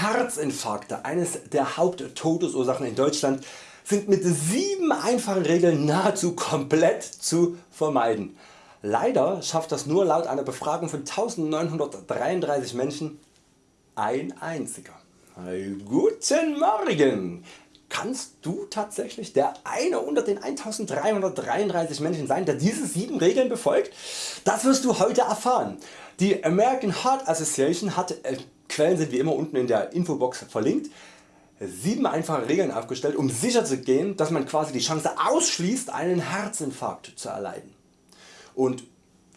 Herzinfarkte, eines der Haupttodesursachen in Deutschland, sind mit 7 einfachen Regeln nahezu komplett zu vermeiden. Leider schafft das nur laut einer Befragung von 1933 Menschen ein einziger. Guten Morgen! Kannst du tatsächlich der eine unter den 1333 Menschen sein der diese 7 Regeln befolgt? Das wirst du heute erfahren. Die American Heart Association hat, äh, Quellen sind wie immer unten in der Infobox verlinkt, 7 einfache Regeln aufgestellt um sicher zu gehen dass man quasi die Chance ausschließt einen Herzinfarkt zu erleiden. Und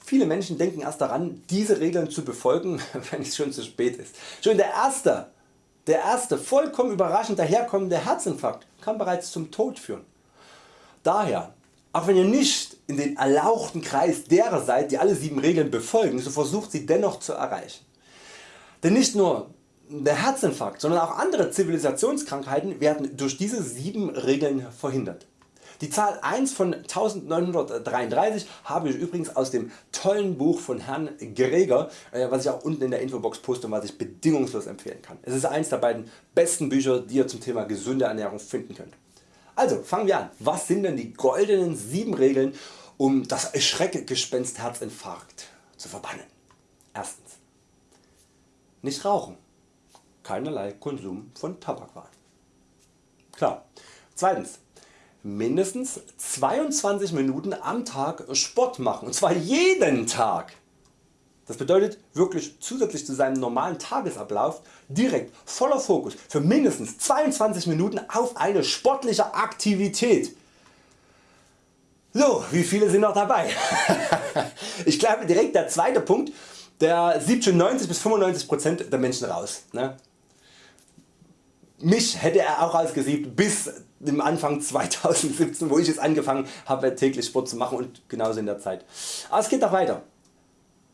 Viele Menschen denken erst daran diese Regeln zu befolgen wenn es schon zu spät ist. Schon der erste der erste vollkommen überraschend daherkommende Herzinfarkt kann bereits zum Tod führen. Daher, auch wenn ihr nicht in den erlauchten Kreis derer seid die alle 7 Regeln befolgen, so versucht sie dennoch zu erreichen. Denn nicht nur der Herzinfarkt, sondern auch andere Zivilisationskrankheiten werden durch diese 7 Regeln verhindert. Die Zahl 1 von 1933 habe ich übrigens aus dem tollen Buch von Herrn Greger, äh, was ich auch unten in der Infobox poste und was ich bedingungslos empfehlen kann. Es ist eines der beiden besten Bücher die ihr zum Thema gesunde Ernährung finden könnt. Also fangen wir an. Was sind denn die goldenen 7 Regeln um das Schreckgespenst Herzinfarkt zu verbannen? Erstens. Nicht rauchen. Keinerlei Konsum von Tabakwaren. Klar. Zweitens mindestens 22 Minuten am Tag Sport machen und zwar jeden Tag. Das bedeutet wirklich zusätzlich zu seinem normalen Tagesablauf direkt voller Fokus für mindestens 22 Minuten auf eine sportliche Aktivität. So, wie viele sind noch dabei? ich glaube direkt der zweite Punkt, der sieht schon 90 bis 95% der Menschen raus. Ne? Mich hätte er auch ausgesiebt bis im Anfang 2017 wo ich es angefangen habe täglich Sport zu machen und genauso in der Zeit. Aber es geht noch weiter.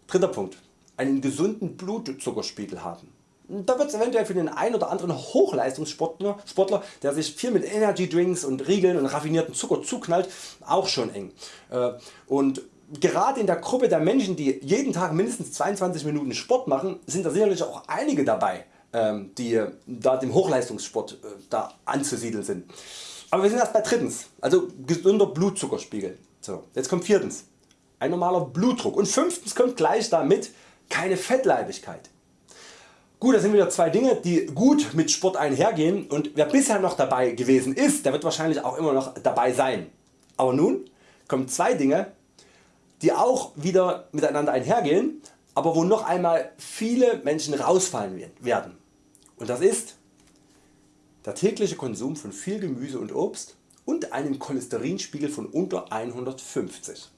Dritter Punkt. Einen gesunden Blutzuckerspiegel haben. Da wird es eventuell für den einen oder anderen Hochleistungssportler, Sportler, der sich viel mit Energy Drinks und Riegeln und raffinierten Zucker zuknallt, auch schon eng. Äh, und gerade in der Gruppe der Menschen die jeden Tag mindestens 22 Minuten Sport machen sind da sicherlich auch einige dabei ähm, die da dem Hochleistungssport äh, da anzusiedeln sind. Aber wir sind erst bei drittens, also gesunder Blutzuckerspiegel. So, jetzt kommt viertens, ein normaler Blutdruck und fünftens kommt gleich damit keine Fettleibigkeit. Gut, das sind wieder zwei Dinge die gut mit Sport einhergehen und wer bisher noch dabei gewesen ist, der wird wahrscheinlich auch immer noch dabei sein. Aber nun kommen zwei Dinge die auch wieder miteinander einhergehen, aber wo noch einmal viele Menschen rausfallen werden. Und das ist der tägliche Konsum von viel Gemüse und Obst und einem Cholesterinspiegel von unter 150.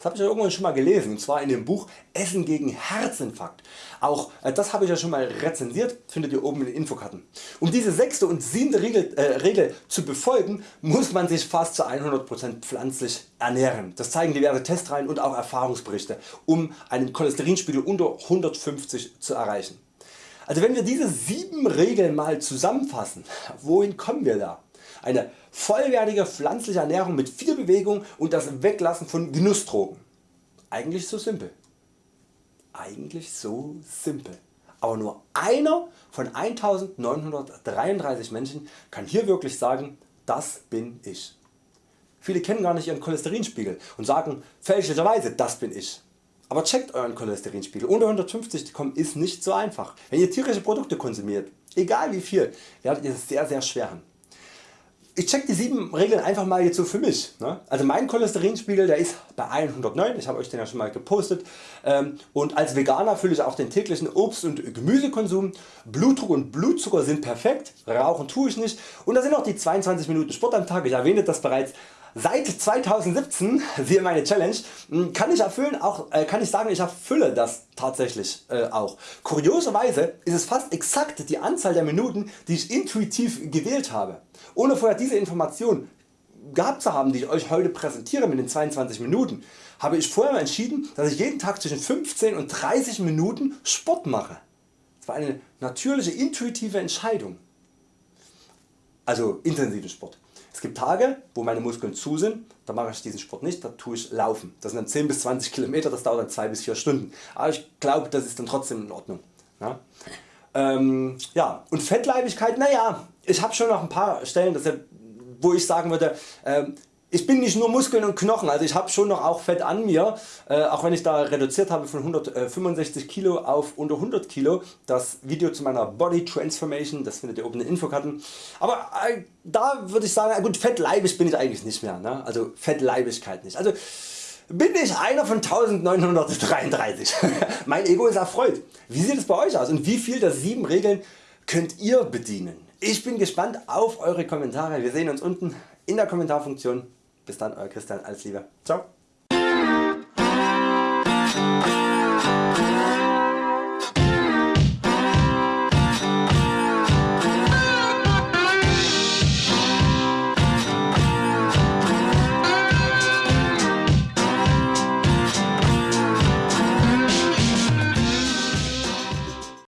Das habe ich ja irgendwann schon mal gelesen und zwar in dem Buch Essen gegen Herzinfarkt. Auch äh, das habe ich ja schon mal rezensiert, findet ihr oben in den Infokarten. Um diese sechste und siebte Regel, äh, Regel zu befolgen muss man sich fast zu 100% pflanzlich ernähren. Das zeigen diverse Testreihen und auch Erfahrungsberichte um einen Cholesterinspiegel unter 150 zu erreichen. Also wenn wir diese 7 Regeln mal zusammenfassen, wohin kommen wir da? Eine vollwertige pflanzliche Ernährung mit viel Bewegung und das Weglassen von Genussdrogen. Eigentlich so simpel. Eigentlich so simpel. Aber nur einer von 1933 Menschen kann hier wirklich sagen, das bin ich. Viele kennen gar nicht ihren Cholesterinspiegel und sagen fälschlicherweise das bin ich. Aber checkt Euren Cholesterinspiegel. Unter 150 zu kommen ist nicht so einfach. Wenn ihr tierische Produkte konsumiert, egal wie viel, werdet ihr es sehr sehr schwer haben. Ich check die 7 Regeln einfach mal jetzt so für mich. Ne? Also mein Cholesterinspiegel der ist bei 109, ich habe Euch den ja schon mal gepostet ähm, und als Veganer fülle ich auch den täglichen Obst- und Gemüsekonsum. Blutdruck und Blutzucker sind perfekt, rauchen tue ich nicht und da sind auch die 22 Minuten Sport am Tag, ich erwähnte das bereits. Seit 2017, siehe meine Challenge, hm, kann ich, erfüllen, auch, äh, kann ich sagen ich erfülle das tatsächlich äh, auch. Kurioserweise ist es fast exakt die Anzahl der Minuten die ich intuitiv gewählt habe. Ohne vorher diese Information gehabt zu haben die ich Euch heute präsentiere mit den 22 Minuten, habe ich vorher entschieden dass ich jeden Tag zwischen 15 und 30 Minuten Sport mache. Das war eine natürliche intuitive Entscheidung. Also intensiven Sport. Es gibt Tage wo meine Muskeln zu sind, da mache ich diesen Sport nicht, da tue ich laufen. Das sind dann 10 bis 20 km, das dauert dann 2 bis 4 Stunden. Aber ich glaube das ist dann trotzdem in Ordnung. Ja? Ähm, ja, und Fettleibigkeit, naja, ich habe schon noch ein paar Stellen, wo ich sagen würde, ähm, ich bin nicht nur Muskeln und Knochen, also ich habe schon noch auch Fett an mir, äh, auch wenn ich da reduziert habe von 165 Kilo auf unter 100 Kilo. Das Video zu meiner Body Transformation, das findet ihr oben in den Infokarten. Aber äh, da würde ich sagen, gut fettleibig bin ich eigentlich nicht mehr, ne? also Fettleibigkeit nicht. Also bin ich einer von 1933. mein Ego ist erfreut. Wie sieht es bei Euch aus und wie viel der 7 Regeln könnt ihr bedienen? Ich bin gespannt auf Eure Kommentare. Wir sehen uns unten in der Kommentarfunktion. Bis dann Euer Christian, alles Liebe. Ciao.